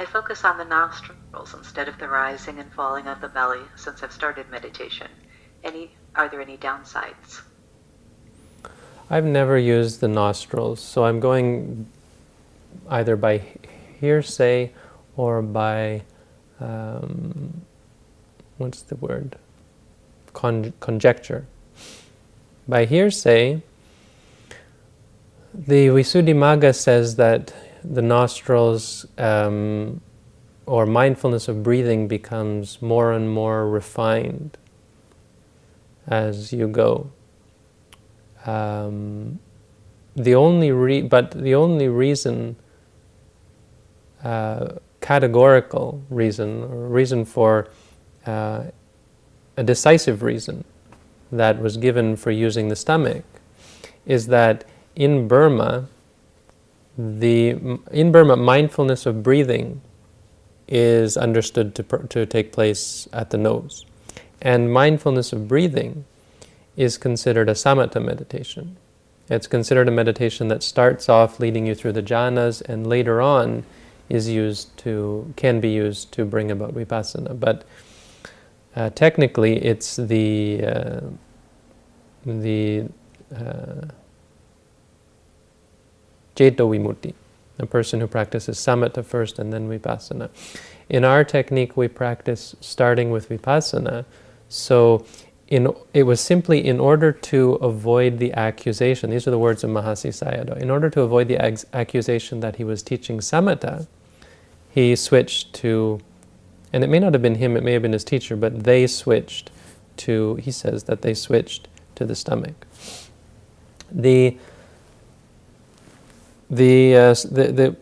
I focus on the nostrils instead of the rising and falling of the belly since I've started meditation. Any, are there any downsides? I've never used the nostrils, so I'm going either by hearsay or by, um, what's the word, Con conjecture. By hearsay, the Visuddhimagga says that the nostrils um, or mindfulness of breathing becomes more and more refined as you go. Um, the only but the only reason, uh, categorical reason, or reason for uh, a decisive reason that was given for using the stomach is that in Burma, the in Burma, mindfulness of breathing is understood to, to take place at the nose. And mindfulness of breathing is considered a samatha meditation. It's considered a meditation that starts off leading you through the jhanas and later on is used to, can be used to bring about vipassana. But uh, technically it's the, uh, the uh, Ceto Vimutti, a person who practices samatha first and then vipassana. In our technique, we practice starting with vipassana, so in, it was simply in order to avoid the accusation, these are the words of Mahasi Sayadaw, in order to avoid the accusation that he was teaching samatha, he switched to, and it may not have been him, it may have been his teacher, but they switched to, he says that they switched to the stomach. The the, uh, the, the,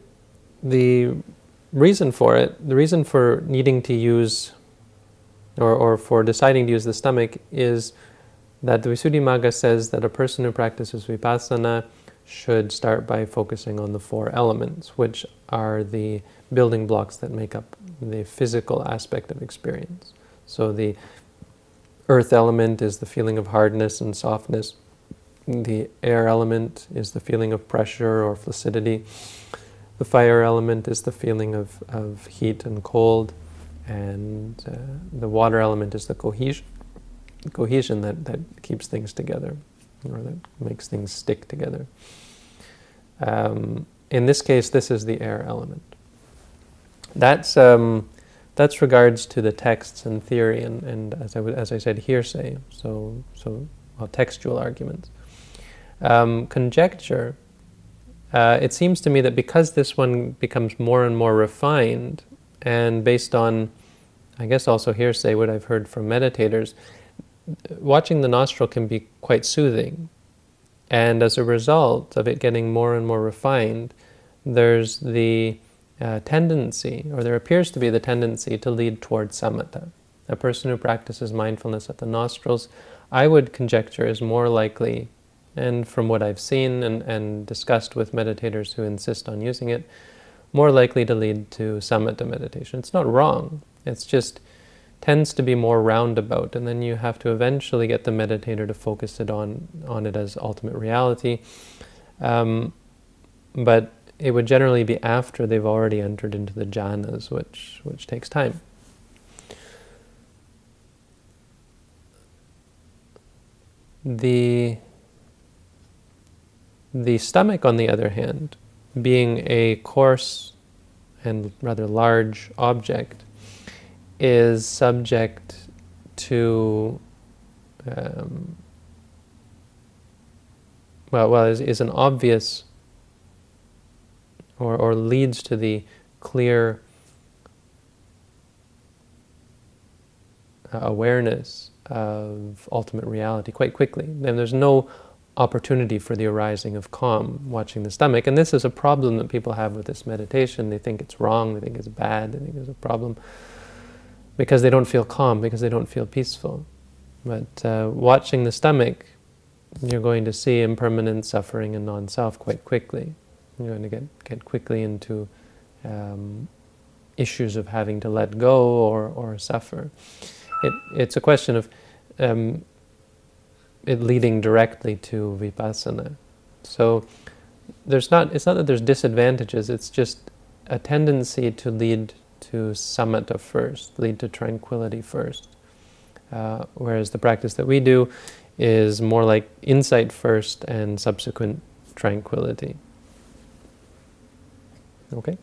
the reason for it, the reason for needing to use, or, or for deciding to use the stomach is that the Visuddhimagga says that a person who practices vipassana should start by focusing on the four elements, which are the building blocks that make up the physical aspect of experience. So the earth element is the feeling of hardness and softness. The air element is the feeling of pressure or flaccidity. The fire element is the feeling of, of heat and cold. And uh, the water element is the cohesion, cohesion that, that keeps things together, or that makes things stick together. Um, in this case, this is the air element. That's, um, that's regards to the texts and theory and, and as, I, as I said, hearsay, so, so well, textual arguments um, conjecture, uh, it seems to me that because this one becomes more and more refined, and based on, I guess also hearsay, what I've heard from meditators, watching the nostril can be quite soothing. And as a result of it getting more and more refined, there's the uh, tendency, or there appears to be the tendency to lead towards samatha. A person who practices mindfulness at the nostrils, I would conjecture, is more likely and from what I've seen and, and discussed with meditators who insist on using it, more likely to lead to samatha meditation. It's not wrong, it's just tends to be more roundabout, and then you have to eventually get the meditator to focus it on, on it as ultimate reality. Um, but it would generally be after they've already entered into the jhanas, which, which takes time. The the stomach, on the other hand, being a coarse and rather large object, is subject to, um, well, well is, is an obvious or, or leads to the clear uh, awareness of ultimate reality quite quickly. Then there's no opportunity for the arising of calm watching the stomach. And this is a problem that people have with this meditation. They think it's wrong, they think it's bad, they think it's a problem because they don't feel calm, because they don't feel peaceful. But uh, watching the stomach, you're going to see impermanent suffering and non-self quite quickly. You're going to get, get quickly into um, issues of having to let go or, or suffer. It, it's a question of um, it leading directly to vipassana. So there's not, it's not that there's disadvantages, it's just a tendency to lead to samatha first, lead to tranquility first. Uh, whereas the practice that we do is more like insight first and subsequent tranquility. Okay?